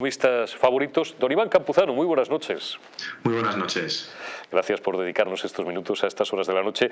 Economistas favoritos. Don Iván Campuzano, muy buenas noches. Muy buenas noches. Gracias por dedicarnos estos minutos a estas horas de la noche.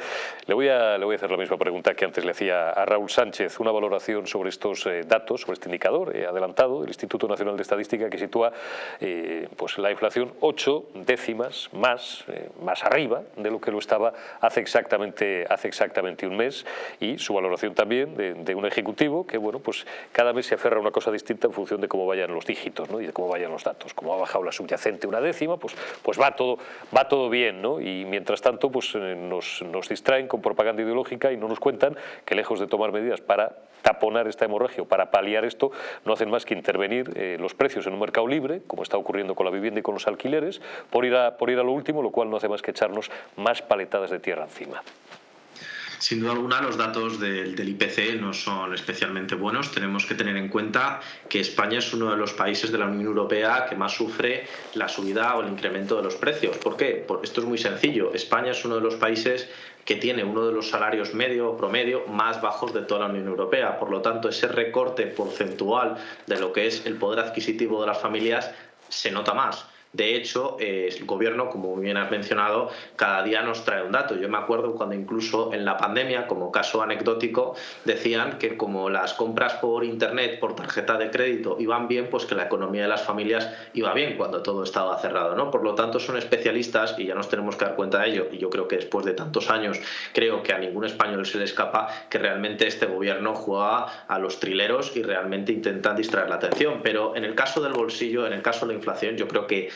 Le voy a, le voy a hacer la misma pregunta que antes le hacía a Raúl Sánchez, una valoración sobre estos eh, datos, sobre este indicador eh, adelantado del Instituto Nacional de Estadística que sitúa eh, pues la inflación ocho décimas más, más arriba de lo que lo estaba hace exactamente, hace exactamente un mes y su valoración también de, de, un ejecutivo que bueno pues cada mes se aferra a una cosa distinta en función de cómo vayan los dígitos ¿no? Y de cómo vayan los datos. Como ha bajado la subyacente una décima, pues, pues va, todo, va todo bien y mientras tanto pues, eh, nos, nos distraen con propaganda ideológica y no nos cuentan que lejos de tomar medidas para taponar esta hemorragia o para paliar esto, no hacen más que intervenir eh, los precios en un mercado libre, como está ocurriendo con la vivienda y con los alquileres, por ir, a, por ir a lo último, lo cual no hace más que echarnos más paletadas de tierra encima. Sin duda alguna, los datos del, del, IPC no son especialmente buenos. Tenemos que tener en cuenta que España es uno de los países de la Unión Europea que más sufre la subida o el incremento de los precios. ¿Por qué? Porque esto es muy sencillo. España es uno de los países que tiene uno de los salarios medio o promedio más bajos de toda la Unión Europea. Por lo tanto, ese recorte porcentual de lo que es el poder adquisitivo de las familias se nota más. De hecho, eh, el gobierno, como bien has mencionado, cada día nos trae un dato. Yo me acuerdo cuando incluso en la pandemia, como caso anecdótico, decían que como las compras por internet, por tarjeta de crédito iban bien, pues que la economía de las familias iba bien cuando todo estaba cerrado. ¿no? Por lo tanto, son especialistas y ya nos tenemos que dar cuenta de ello. Y yo creo que después de tantos años, creo que a ningún español se le escapa que realmente este gobierno juega a los trileros y realmente intentan distraer la atención. Pero en el caso del bolsillo, en el caso de la inflación, yo creo que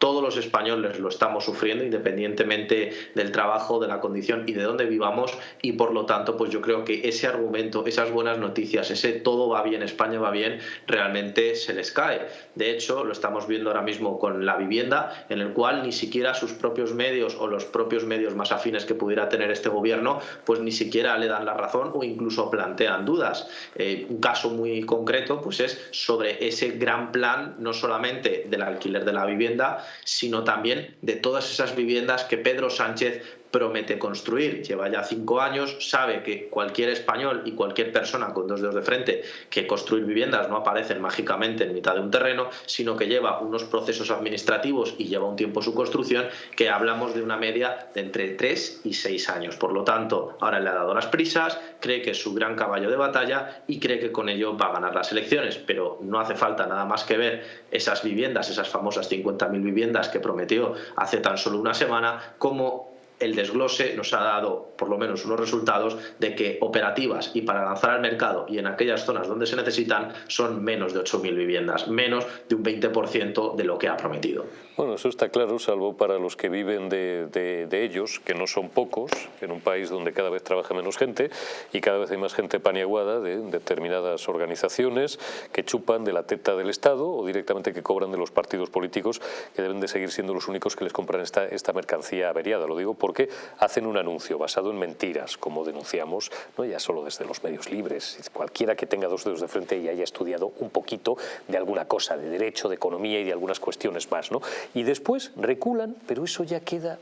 todos los españoles lo estamos sufriendo independientemente del trabajo, de la condición y de dónde vivamos y por lo tanto pues yo creo que ese argumento, esas buenas noticias, ese todo va bien, España va bien, realmente se les cae. De hecho, lo estamos viendo ahora mismo con la vivienda, en el cual ni siquiera sus propios medios o los propios medios más afines que pudiera tener este gobierno, pues ni siquiera le dan la razón o incluso plantean dudas. Eh, un caso muy concreto pues es sobre ese gran plan, no solamente del alquiler de la vivienda, sino también de todas esas viviendas que Pedro Sánchez promete construir. Lleva ya cinco años, sabe que cualquier español y cualquier persona con dos dedos de frente que construir viviendas no aparecen mágicamente en mitad de un terreno, sino que lleva unos procesos administrativos y lleva un tiempo su construcción, que hablamos de una media de entre tres y seis años. Por lo tanto, ahora le ha dado las prisas, cree que es su gran caballo de batalla y cree que con ello va a ganar las elecciones. Pero no hace falta nada más que ver esas viviendas, esas famosas 50.000 viviendas que prometió hace tan solo una semana, como el desglose nos ha dado por lo menos unos resultados de que operativas y para lanzar al mercado y en aquellas zonas donde se necesitan son menos de 8.000 viviendas, menos de un 20% de lo que ha prometido. Bueno, eso está claro, salvo para los que viven de, ellos, que no son pocos, en un país donde cada vez trabaja menos gente y cada vez hay más gente paniaguada de determinadas organizaciones que chupan de la teta del Estado o directamente que cobran de los partidos políticos que deben de seguir siendo los únicos que les compran esta, esta mercancía averiada. Lo digo por porque hacen un anuncio basado en mentiras, como denunciamos, no ya solo desde los medios libres, cualquiera que tenga dos dedos de frente y haya estudiado un poquito de alguna cosa, de derecho, de economía y de algunas cuestiones más. ¿no? Y después reculan, pero eso ya queda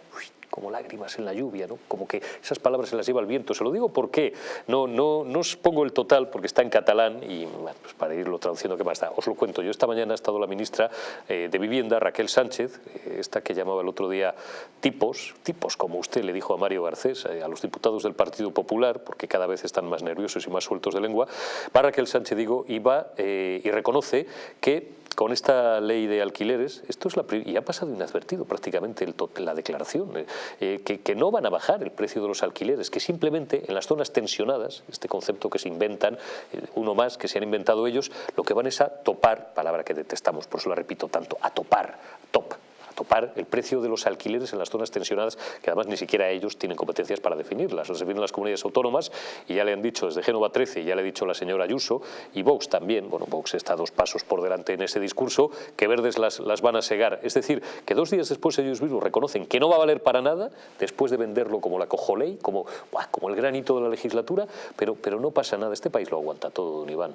como lágrimas en la lluvia, ¿no? como que esas palabras se las lleva el viento. Se lo digo porque no, no, no os pongo el total porque está en catalán y pues para irlo traduciendo, ¿qué más da? Os lo cuento. Yo esta mañana ha estado la ministra eh, de Vivienda, Raquel Sánchez, eh, esta que llamaba el otro día tipos, tipos como usted le dijo a Mario Garcés, eh, a los diputados del Partido Popular, porque cada vez están más nerviosos y más sueltos de lengua, va Raquel Sánchez, digo, y va y reconoce que con esta ley de alquileres, esto es la y ha pasado inadvertido prácticamente el, la declaración, eh, eh, que, no van a bajar el precio de los alquileres, que simplemente en las zonas tensionadas, este concepto que se inventan, eh, uno más que se han inventado ellos, lo que van es a topar, palabra que detestamos, por eso la repito tanto, a topar, top, topar el precio de los alquileres en las zonas tensionadas, que además ni siquiera ellos tienen competencias para definirlas. Los definen las comunidades autónomas y ya le han dicho desde Génova 13, ya le ha dicho la señora Ayuso, y Vox también, bueno, Vox está dos pasos por delante en ese discurso, que verdes las, las van a segar. Es decir, que dos días después ellos mismos reconocen que no va a valer para nada, después de venderlo como la cojoley, como, como el granito de la legislatura, pero, pero no pasa nada, este país lo aguanta todo, don Iván.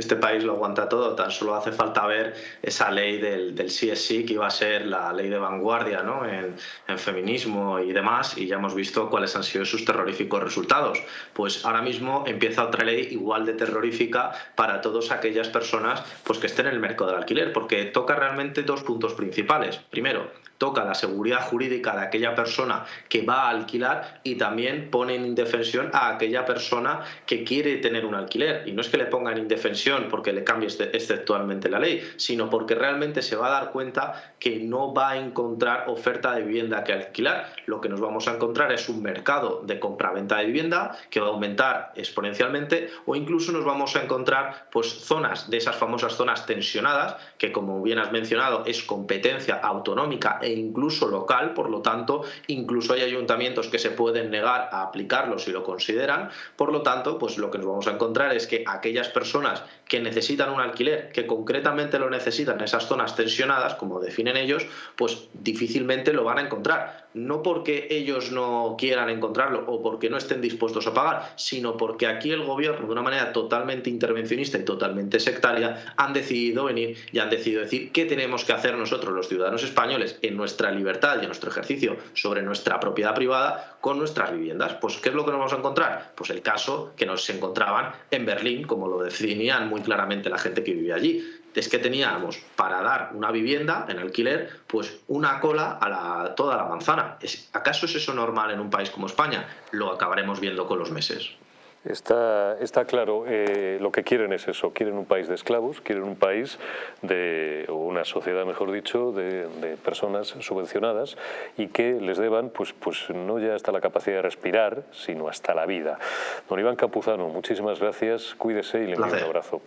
Este país lo aguanta todo, tan solo hace falta ver esa ley del, del CSI que iba a ser la ley de vanguardia ¿no? en, en, feminismo y demás, y ya hemos visto cuáles han sido sus terroríficos resultados. Pues ahora mismo empieza otra ley igual de terrorífica para todas aquellas personas pues, que estén en el mercado del alquiler, porque toca realmente dos puntos principales. Primero, toca la seguridad jurídica de aquella persona que va a alquilar y también pone en indefensión a aquella persona que quiere tener un alquiler. Y no es que le ponga en porque le cambie exceptualmente la ley, sino porque realmente se va a dar cuenta que no va a encontrar oferta de vivienda que alquilar. Lo que nos vamos a encontrar es un mercado de compra-venta de vivienda que va a aumentar exponencialmente o incluso nos vamos a encontrar pues zonas de esas famosas zonas tensionadas que como bien has mencionado es competencia autonómica e incluso local, por lo tanto, incluso hay ayuntamientos que se pueden negar a aplicarlo si lo consideran, por lo tanto, pues lo que nos vamos a encontrar es que aquellas personas que necesitan un alquiler, que concretamente lo necesitan en esas zonas tensionadas, como definen ellos, pues difícilmente lo van a encontrar. No porque ellos no quieran encontrarlo o porque no estén dispuestos a pagar, sino porque aquí el gobierno, de una manera totalmente intervencionista y totalmente sectaria, han decidido venir y han decidido decir qué tenemos que hacer nosotros, los ciudadanos españoles, en nuestra libertad y en nuestro ejercicio sobre nuestra propiedad privada con nuestras viviendas. Pues, ¿qué es lo que nos vamos a encontrar? Pues el caso que nos encontraban en Berlín, como lo definían muy claramente la gente que vivía allí. Es que teníamos para dar una vivienda en alquiler, pues una cola a la, toda la manzana. ¿Acaso es eso normal en un país como España? Lo acabaremos viendo con los meses. Está, está claro, eh, lo que quieren es eso, quieren un país de esclavos, quieren un país de, o una sociedad, mejor dicho, de, de, personas subvencionadas y que les deban, pues, pues no ya hasta la capacidad de respirar, sino hasta la vida. Don Iván Capuzano, muchísimas gracias, cuídese y le envío un abrazo.